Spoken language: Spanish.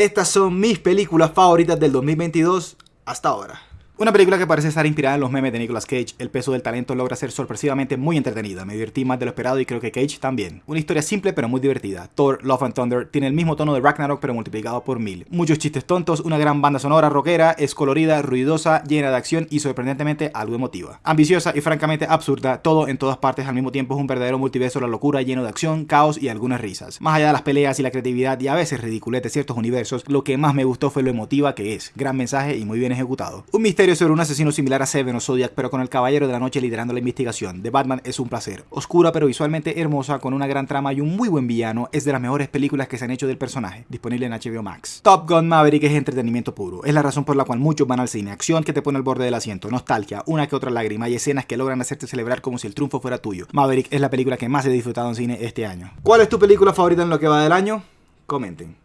Estas son mis películas favoritas del 2022 hasta ahora. Una película que parece estar inspirada en los memes de Nicolas Cage, el peso del talento logra ser sorpresivamente muy entretenida, me divertí más de lo esperado y creo que Cage también. Una historia simple pero muy divertida. Thor, Love and Thunder tiene el mismo tono de Ragnarok pero multiplicado por mil. Muchos chistes tontos, una gran banda sonora rockera, es colorida, ruidosa, llena de acción y sorprendentemente algo emotiva. Ambiciosa y francamente absurda, todo en todas partes al mismo tiempo es un verdadero multiverso la locura lleno de acción, caos y algunas risas. Más allá de las peleas y la creatividad y a veces ridiculez de ciertos universos, lo que más me gustó fue lo emotiva que es, gran mensaje y muy bien ejecutado. Un misterio sobre un asesino similar a Seven o Zodiac, pero con el Caballero de la Noche liderando la investigación. De Batman es un placer. Oscura pero visualmente hermosa, con una gran trama y un muy buen villano, es de las mejores películas que se han hecho del personaje, disponible en HBO Max. Top Gun Maverick es entretenimiento puro. Es la razón por la cual muchos van al cine. Acción que te pone al borde del asiento, nostalgia, una que otra lágrima y escenas que logran hacerte celebrar como si el triunfo fuera tuyo. Maverick es la película que más he disfrutado en cine este año. ¿Cuál es tu película favorita en lo que va del año? Comenten.